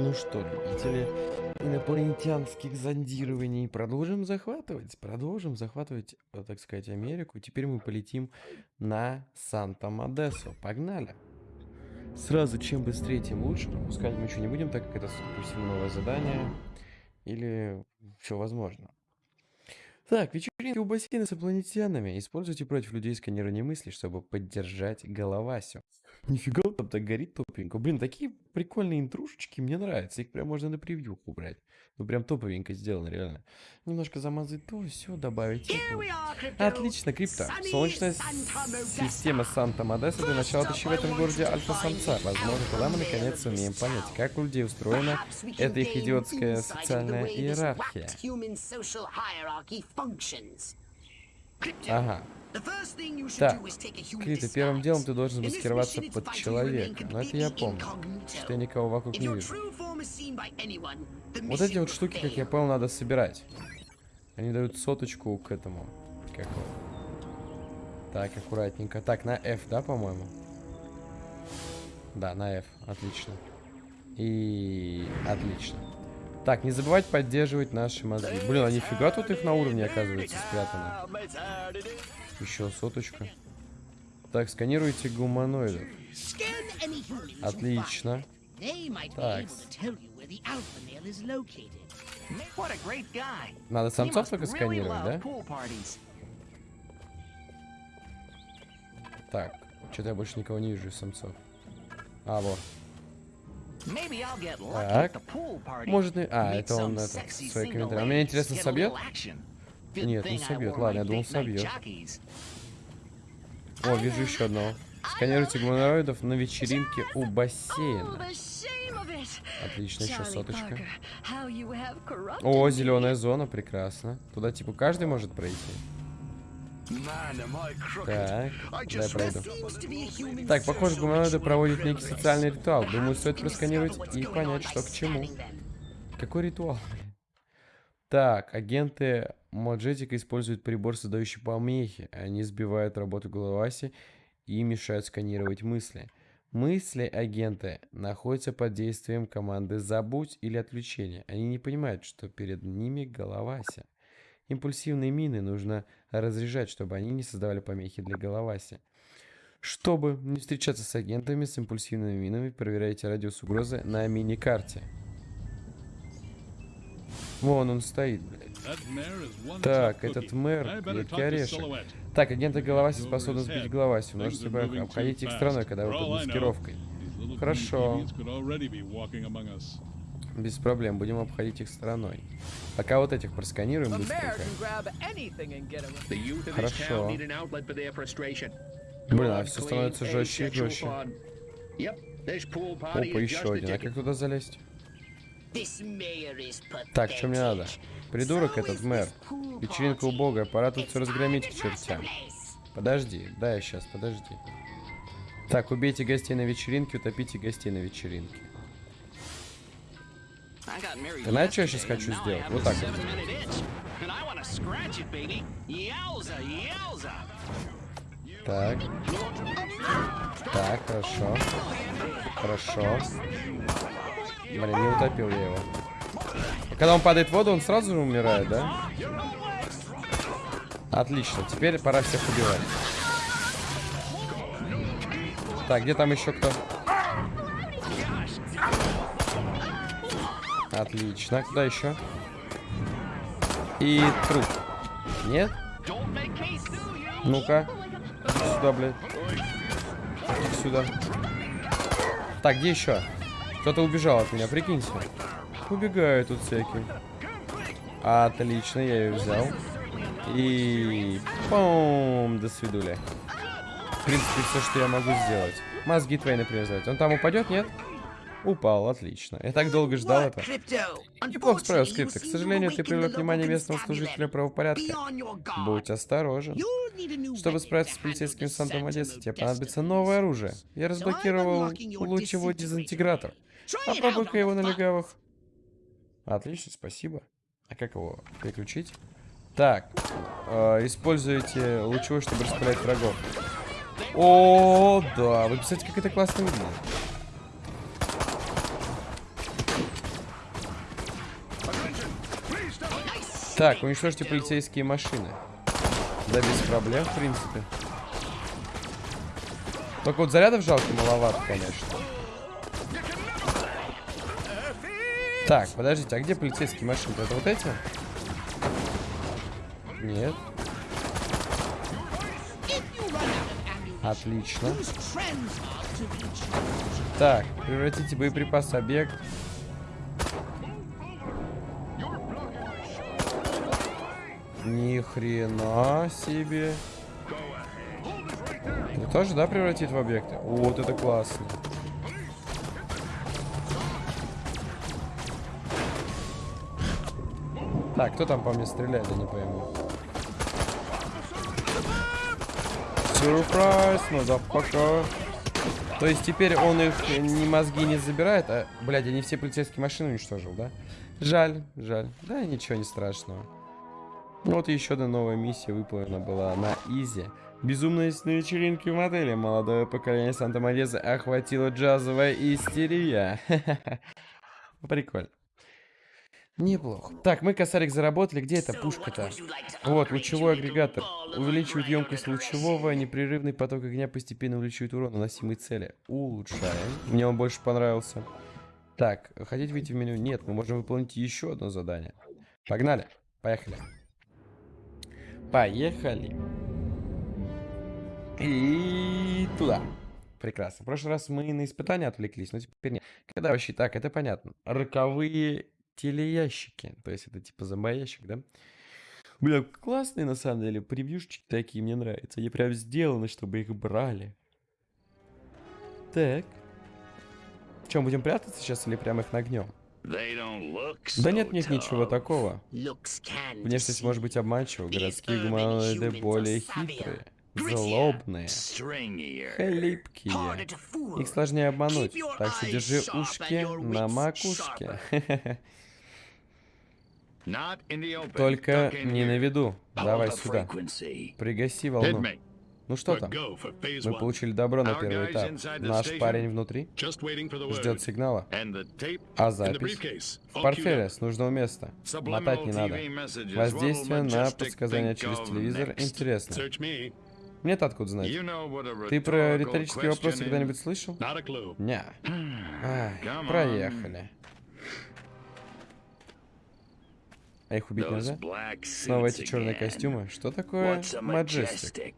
Ну что, любители инопланетянских зондирований, продолжим захватывать, продолжим захватывать, э, так сказать, Америку. Теперь мы полетим на Санта-Модесо. Погнали! Сразу, чем быстрее, тем лучше. Пропускать мы ничего не будем, так как это, допустим, новое задание. Или все возможно. Так, вечеринки у бассейна с инопланетянами. Используйте против людей сканирование мысли, чтобы поддержать головасю. Нифига там так горит топенько. Блин, такие прикольные интрушечки, мне нравятся. Их прям можно на превью убрать. Ну прям топовенько сделано, реально. Немножко замазать то, все добавить. это. Отлично, крипто. Солнечная система Санта-Модеса для начала тащи в этом городе альфа-самца. Возможно, тогда мы наконец сумеем понять, как у людей устроена эта их идиотская социальная иерархия. Ага. Так, Крита, первым делом ты должен маскироваться под человека. Но это я помню, что я никого вокруг не вижу. Вот эти вот штуки, как я понял, надо собирать. Они дают соточку к этому. Как его? Так, аккуратненько. Так, на F, да, по-моему? Да, на F. Отлично. И... Отлично. Так, не забывать поддерживать наши мозги. Блин, а нифига тут их на уровне, оказывается, спрятано. Еще соточка. Так, сканируйте гуманоидов. Отлично. Так. Надо самцов только сканировать, да? Так, что-то я больше никого не вижу из самцов. А, вот. Так. Может, и... А, это он это, свои комментарии. А мне интересно, собьет? Нет, не собьет. Ладно, я думал, собьет. О, вижу еще одного. Сканируйте гуманоидов на вечеринке у бассейна. Отлично, еще соточка. О, зеленая зона, прекрасно. Туда типа каждый может пройти. Так, дай пройду. Так, похоже, гуманоиды проводят некий социальный ритуал. Думаю, стоит просканировать и понять, что к чему. Какой ритуал? Так, агенты Моджетика используют прибор, создающий помехи. Они сбивают работу головаси и мешают сканировать мысли. Мысли агента находятся под действием команды «Забудь» или «Отключение». Они не понимают, что перед ними головася. Импульсивные мины нужно разряжать, чтобы они не создавали помехи для головаси. Чтобы не встречаться с агентами с импульсивными минами, проверяйте радиус угрозы на мини-карте. Вон он стоит, блядь. Так, этот мэр, клетки орешек. Так, агенты Головаси способны сбить Головаси. Множество боев. Обходите их стороной, когда вы под маскировкой. Хорошо. Без проблем, будем обходить их стороной. Пока вот этих просканируем быстренько. Хорошо. Блин, а все становится жестче и жестче. Опа, еще один. А как туда залезть? Так, что мне надо? Придурок этот мэр. Вечеринка у бога, пора тут все разгромить к чертям. Подожди, да, я сейчас, подожди. Так, убейте гостей на вечеринке, утопите гостей на вечеринке. Ты знаешь, что я сейчас хочу сделать? Вот так. Так. Так, хорошо. Хорошо. Блин, не утопил я его. Когда он падает в воду, он сразу же умирает, да? Отлично. Теперь пора всех убивать. Так, где там еще кто? Отлично. Куда еще? И труп. Нет? Ну-ка. Сюда, блядь. Иди сюда. Так, где еще? Кто-то убежал от меня, прикиньте. Убегают тут всякие. Отлично, я ее взял. И... Пум, до свидули. В принципе, все, что я могу сделать. Мозги твои, например, взять. Он там упадет, нет? Упал, отлично. Я так долго ждал это. Неплохо справился, Крипто. К сожалению, ты привлек внимание местного служителя правопорядка. Будь осторожен. Чтобы справиться с полицейским Сантом Одессы, тебе понадобится новое оружие. Я разблокировал лучевой дезинтегратор. Попробуй-ка его на легавых. Отлично, спасибо. А как его переключить? Так, э, используйте лучевой, чтобы распылять врагов. О, да, вы представляете, как это классно выглядит. Так, уничтожьте полицейские машины. Да, без проблем, в принципе. Только вот зарядов жалко маловато, конечно. Так, подождите, а где полицейские машины? Это вот эти? Нет. Отлично. Так, превратите боеприпас объект. Ни хрена себе. Вы тоже, да, превратит в объекты? Вот это классно. Так, кто там по мне стреляет, я не пойму. Сюрприз, motherfucker. То есть теперь он их ни мозги не забирает, а, блядь, они все полицейские машины уничтожил, да? Жаль, жаль. Да, ничего не страшного. Ну вот еще одна новая миссия выполнена была на Изи. Безумность на вечеринке в модели. Молодое поколение Санта-Мореза охватила джазовая истерия. Прикольно. Неплохо. Так, мы косарик заработали. Где эта пушка-то? Вот, лучевой агрегатор. Увеличивает емкость лучевого. Непрерывный поток огня постепенно увеличивает урон наносимой цели. Улучшаем. Мне он больше понравился. Так, хотите выйти в меню? Нет, мы можем выполнить еще одно задание. Погнали. Поехали. Поехали. И туда. Прекрасно. В прошлый раз мы на испытания отвлеклись, но теперь нет. Когда вообще так, это понятно. Роковые телеящики. То есть это типа зомбоящик, да? Бля, классные на самом деле превьюшечки такие, мне нравятся. Они прям сделаны, чтобы их брали. Так. В чем, будем прятаться сейчас или прямо их нагнем? Да нет, нет ничего такого. Внешность может быть обманчива. Городские гуманоиды более хитрые, злобные, хлипкие. Их сложнее обмануть, так что держи ушки на макушке. Только не на виду. Давай сюда. Пригаси волну. Ну что там? Мы получили добро на первый этап. Наш парень внутри ждет сигнала. А запись? В портфеле с нужного места. Мотать не надо. Воздействие на подсказания через телевизор интересно. Мне-то откуда знать? Ты про риторические вопросы когда-нибудь слышал? Не. проехали. А их убить нельзя? Снова эти черные костюмы. Что такое Маджестик?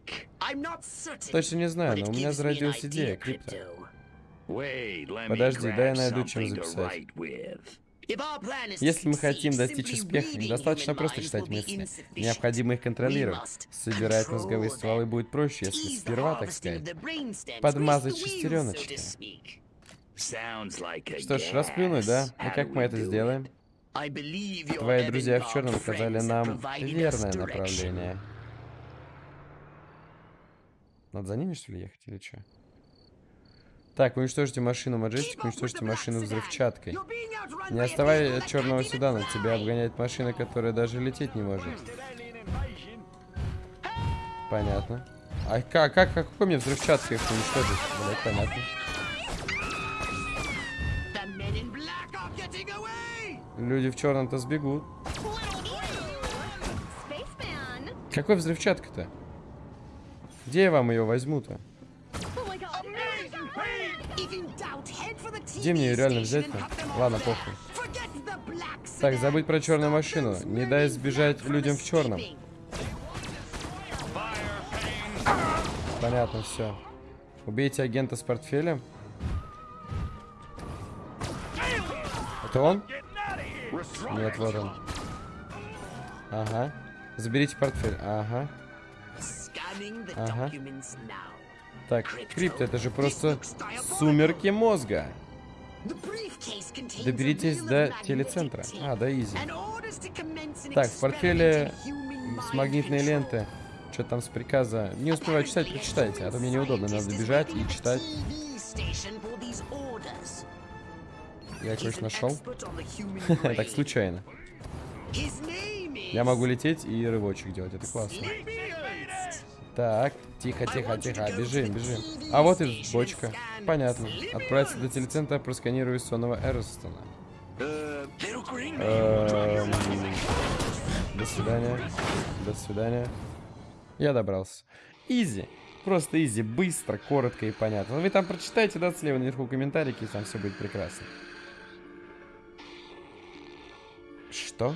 Точно не знаю, но у меня зародилась идея, Крипто. Подожди, дай я найду чем записать. Если мы хотим достичь успеха, недостаточно просто читать мысли. Необходимо их контролировать. Собирать мозговые стволы будет проще, если сперва, так сказать, подмазать шестереночки. Что ж, расплюнуть, да? И как мы это сделаем? Твои друзья в черном указали нам верное направление. Надо за ними, что ли, ехать или что? Так, уничтожьте машину Маджестик, уничтожьте машину взрывчаткой. Не оставай от черного седана, тебя обгоняет машина, которая даже лететь не может. Понятно. А как, как, какой мне взрывчаткой их уничтожить? Блять, понятно. Люди в черном-то сбегут. Какой взрывчатка-то? Где я вам ее возьму-то? Где мне ее реально взять-то? Ладно, похуй. Так, забыть про черную машину. Не дай сбежать людям в черном. Понятно, все. Убейте агента с портфелем. Это он? Нет, вот он. Ага. Заберите портфель. Ага. Ага. Так, крипто, это же просто сумерки мозга. Доберитесь до телецентра. А, до Изи. Так, в портфеле с магнитной ленты. Что там с приказа? Не успеваю читать, прочитайте. А то мне неудобно. Надо бежать и читать. Я кое-что нашел. так, случайно. Я могу лететь и рывочек делать. Это классно. Так, тихо, тихо, тихо. Бежим, бежим. А вот и бочка. Понятно. Отправиться до телецентра, просканирую сонного Эрстона. Эм... До свидания. До свидания. Я добрался. Изи. Просто изи. Быстро, коротко и понятно. Вы там прочитайте, да, слева наверху комментарики, и там все будет прекрасно. Что?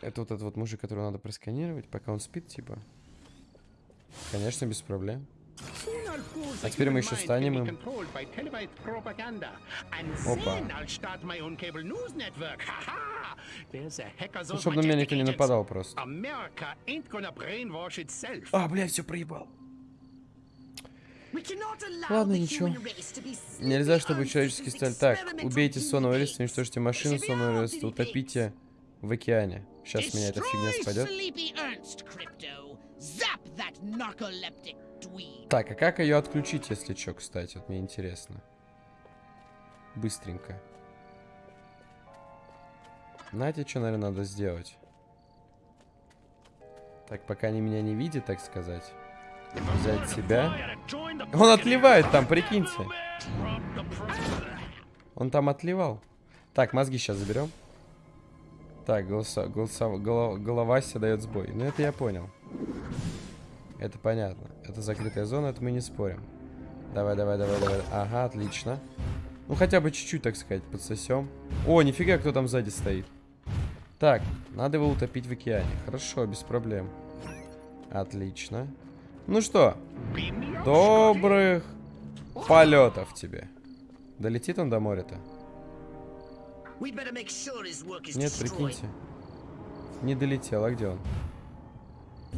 Это вот этот вот мужик, которого надо просканировать, пока он спит, типа? Конечно, без проблем. А теперь мы еще станем им. Опа. Ну, чтобы на меня никто не нападал просто. А, блядь, все проебал. Ладно, ничего. Нельзя, чтобы человеческий сталь... Так, убейте сонного Эриста, уничтожьте машину сонного Эриста, утопите в океане. Сейчас меня эта фигня спадет. Так, а как ее отключить, если что, кстати? Вот мне интересно. Быстренько. Знаете, что, наверное, надо сделать? Так, пока они меня не видят, так сказать. Взять себя. Он отливает там, прикиньте. Он там отливал. Так, мозги сейчас заберем. Так, голоса, голоса, голова, голова себе дает сбой. Ну, это я понял. Это понятно. Это закрытая зона, это мы не спорим. Давай, давай, давай, давай. Ага, отлично. Ну, хотя бы чуть-чуть, так сказать, подсосем. О, нифига, кто там сзади стоит. Так, надо его утопить в океане. Хорошо, без проблем. Отлично. Ну что, добрых полетов тебе. Долетит он до моря-то? Нет, прикиньте. Не долетел, а где он?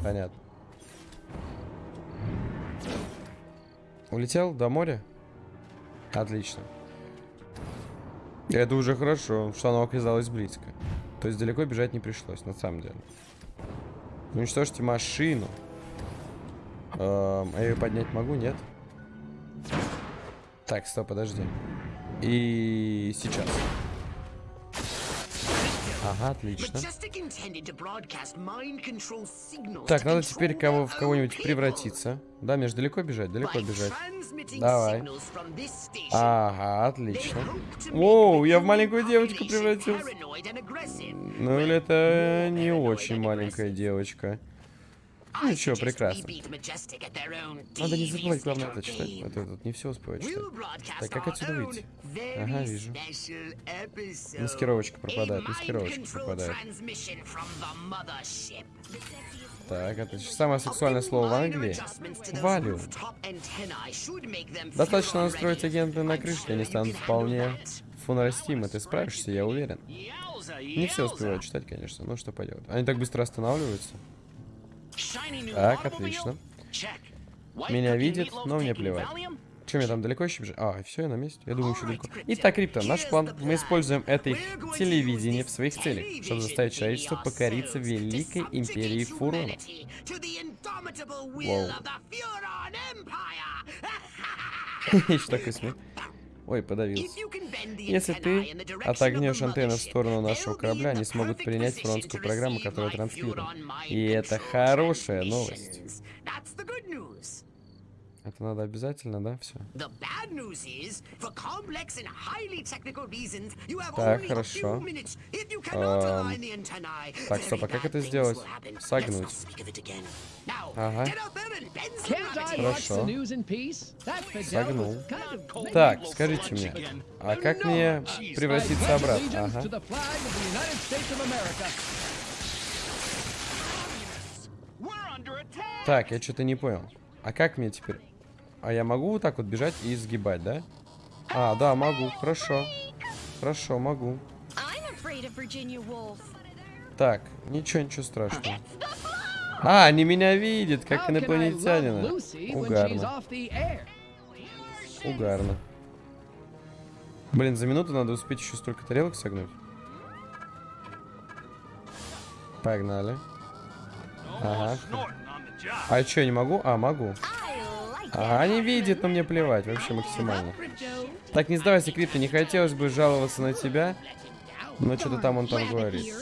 Понятно. Улетел до моря? Отлично. Это уже хорошо, что оно оказалось близко. То есть далеко бежать не пришлось, на самом деле. Уничтожьте машину. Эм, а я ее поднять могу, нет? Так, стоп, подожди. И сейчас. Ага, отлично. Так, надо теперь кого, в кого-нибудь превратиться. Да, мне же далеко бежать, далеко бежать. Давай. Ага, отлично. Воу, я в маленькую девочку превратился. Ну или это не очень маленькая девочка. Ну ничего, прекрасно. Надо не забывать, главное, это читать. А то тут не все успевать читать. Так, как отсюда выйти? Ага, вижу. Маскировочка пропадает, маскировочка пропадает. Так, это самое сексуальное слово в Англии. Валю. Достаточно настроить агенты на крыше, и они станут вполне фунарастимы. Ты справишься, я уверен. Не все успевают читать, конечно, но что поделать. Они так быстро останавливаются. Так, отлично. Меня видит, но мне плевать. Чем я там далеко еще бежу? А, все, я на месте. Я думаю, еще далеко. Итак, Крипто, наш план. Мы используем это их телевидение в своих целях, чтобы заставить человечество покориться великой империи Фуронов. Воу. Что такое смех? Ой, подавился. Если ты отогнешь антенну в сторону нашего корабля, они смогут принять фронтскую программу, которая транслирует. И это хорошая новость. Это надо обязательно, да, все? Так, хорошо. Эм... Так, стоп, а как это сделать? Согнуть. Ага. Хорошо. Согнул. Так, скажите мне, а как мне превратиться обратно? Ага. Так, я что-то не понял. А как мне теперь? А я могу вот так вот бежать и сгибать, да? А, да, могу. Хорошо. Хорошо, могу. Так, ничего, ничего страшного. А, они меня видят, как инопланетянина. Угарно. Угарно. Блин, за минуту надо успеть еще столько тарелок согнуть. Погнали. Ага. А что, я не могу? А, могу. А не видит, но мне плевать, вообще максимально. Так, не сдавайся, Крипто, не хотелось бы жаловаться на тебя, но что-то там он там говорит.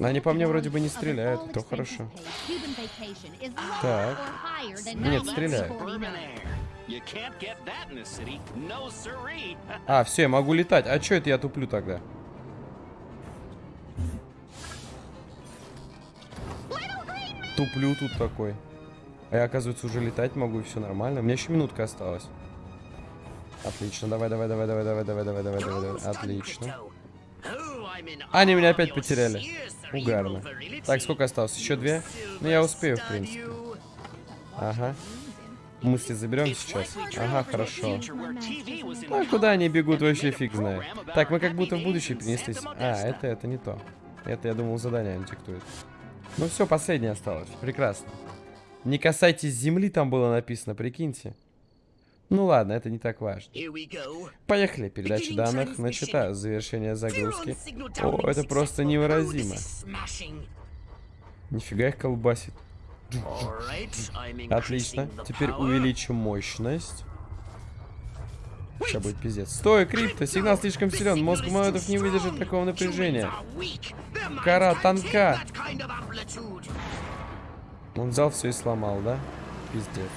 Они по мне вроде бы не стреляют, то хорошо. Так. Нет, стреляют. А, все, я могу летать. А что это я туплю тогда? Туплю тут такой. А я, оказывается, уже летать могу, и все нормально. У меня еще минутка осталась. Отлично, давай, давай, давай, давай, давай, давай, давай, давай, давай, давай. Отлично. Они меня опять потеряли. Угарно. Так, сколько осталось? Еще две? Ну, я успею, в принципе. Ага. Мысли заберем сейчас. Ага, хорошо. А куда они бегут, вообще фиг знает. Так, мы как будто в будущее перенеслись. А, это, это не то. Это, я думал, задание они диктуют. Ну все, последнее осталось. Прекрасно. Не касайтесь земли, там было написано, прикиньте. Ну ладно, это не так важно. Поехали, передача данных начата, завершение загрузки. О, это просто невыразимо. Нифига их колбасит. Отлично. Теперь увеличим мощность. Сейчас будет пиздец. Стой, крипто, сигнал слишком силен. Мозг молотов не выдержит такого напряжения. Кора тонка. Он взял все и сломал, да? Пиздец.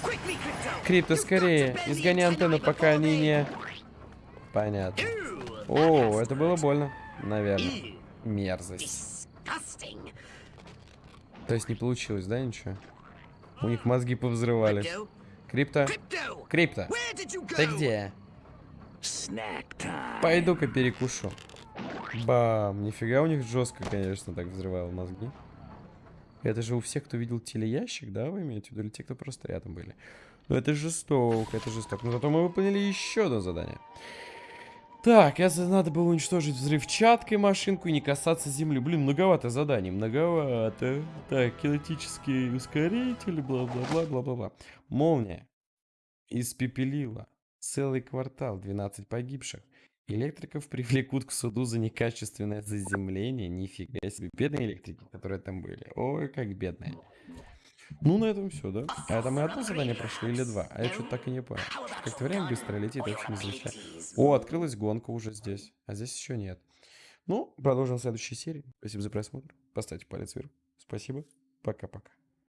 Крипто, скорее. Изгони антенну, пока они не... Понятно. О, это было больно. Наверное. Мерзость. То есть не получилось, да, ничего? У них мозги повзрывались. Крипто? Крипто! Ты где? Пойду-ка перекушу. Бам! Нифига у них жестко, конечно, так взрывало мозги. Это же у всех, кто видел телеящик, да, вы имеете в виду? Или те, кто просто рядом были? Ну это жестоко, это жестоко. Но зато мы выполнили еще одно задание. Так, я надо было уничтожить взрывчаткой машинку и не касаться земли. Блин, многовато заданий, многовато. Так, кинетический ускоритель, бла-бла-бла-бла-бла-бла. Молния. Испепелила. Целый квартал, 12 погибших. Электриков привлекут к суду за некачественное заземление. Нифига себе. Бедные электрики, которые там были. Ой, как бедные. Ну, на этом все, да? А это мы одно задание прошли или два? А я что-то так и не понял. Как-то время быстро летит, вообще не. О, открылась гонка уже здесь. А здесь еще нет. Ну, продолжим в следующей серии. Спасибо за просмотр. Поставьте палец вверх. Спасибо. Пока-пока.